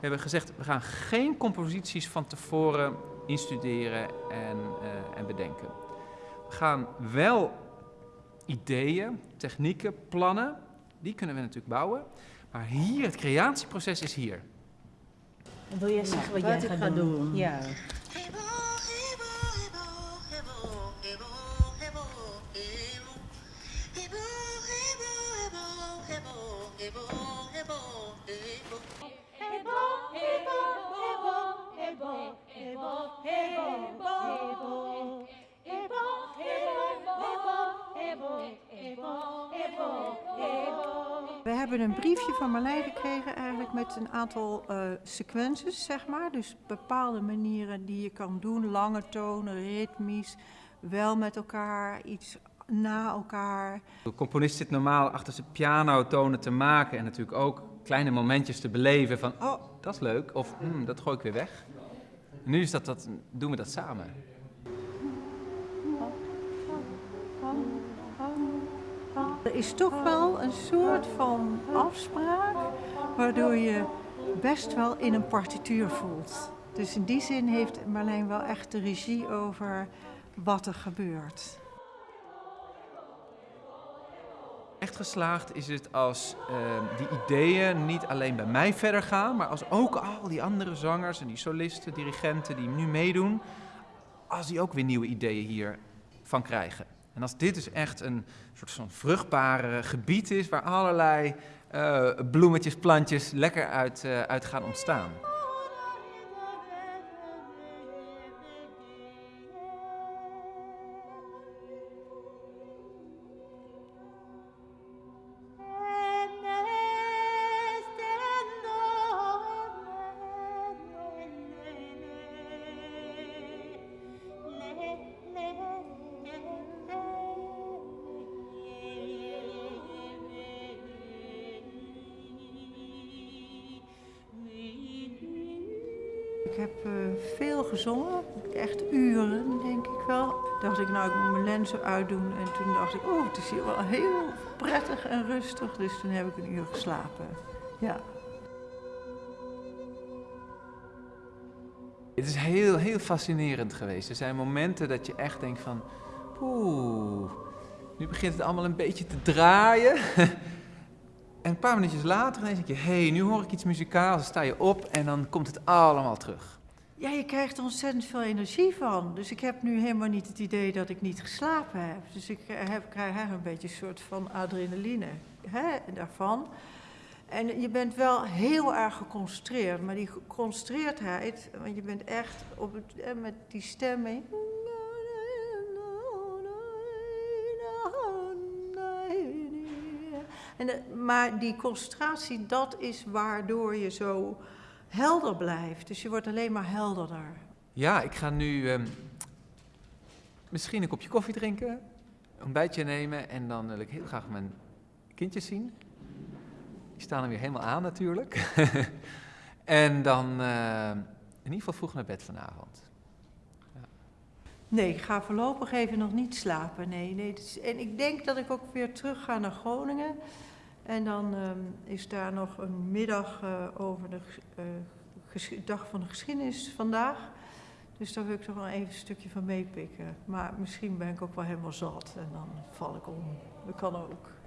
We hebben gezegd, we gaan geen composities van tevoren instuderen en, uh, en bedenken. We gaan wel ideeën, technieken, plannen, die kunnen we natuurlijk bouwen. Maar hier, het creatieproces is hier. Wil jij zeggen wat, jij gaat doen? doen? Ja. Hebben een briefje van Marlijn gekregen eigenlijk met een aantal uh, sequences, zeg maar. Dus bepaalde manieren die je kan doen, lange tonen, ritmisch, wel met elkaar, iets na elkaar. De componist zit normaal achter zijn piano tonen te maken en natuurlijk ook kleine momentjes te beleven van, oh, dat is leuk, of hmm, dat gooi ik weer weg. nu is dat, dat, doen we dat samen. Er is toch wel een soort van afspraak waardoor je best wel in een partituur voelt. Dus in die zin heeft Marlijn wel echt de regie over wat er gebeurt. Echt geslaagd is het als uh, die ideeën niet alleen bij mij verder gaan, maar als ook al die andere zangers en die solisten, dirigenten die nu meedoen, als die ook weer nieuwe ideeën hiervan krijgen. En als dit dus echt een soort van vruchtbare gebied is waar allerlei uh, bloemetjes, plantjes lekker uit, uh, uit gaan ontstaan. Ik heb uh, veel gezongen, echt uren denk ik wel. Dacht ik, nou ik moet mijn lenzen uitdoen en toen dacht ik, oh het is hier wel heel prettig en rustig. Dus toen heb ik een uur geslapen, ja. Het is heel, heel fascinerend geweest. Er zijn momenten dat je echt denkt van, poeh, nu begint het allemaal een beetje te draaien. En een paar minuutjes later denk je, hé, hey, nu hoor ik iets muzikaals, dan sta je op en dan komt het allemaal terug. Ja, je krijgt er ontzettend veel energie van. Dus ik heb nu helemaal niet het idee dat ik niet geslapen heb. Dus ik heb, krijg eigenlijk een beetje een soort van adrenaline hè, daarvan. En je bent wel heel erg geconcentreerd, maar die geconcentreerdheid, want je bent echt op het, met die stem En, maar die concentratie, dat is waardoor je zo helder blijft. Dus je wordt alleen maar helderder. Ja, ik ga nu um, misschien een kopje koffie drinken, een ontbijtje nemen en dan wil ik heel graag mijn kindjes zien. Die staan er weer helemaal aan natuurlijk. en dan uh, in ieder geval vroeg naar bed vanavond. Nee, ik ga voorlopig even nog niet slapen. Nee, nee. En ik denk dat ik ook weer terug ga naar Groningen. En dan um, is daar nog een middag uh, over de uh, dag van de geschiedenis vandaag. Dus daar wil ik toch wel even een stukje van meepikken. Maar misschien ben ik ook wel helemaal zat en dan val ik om. Dat kan ook.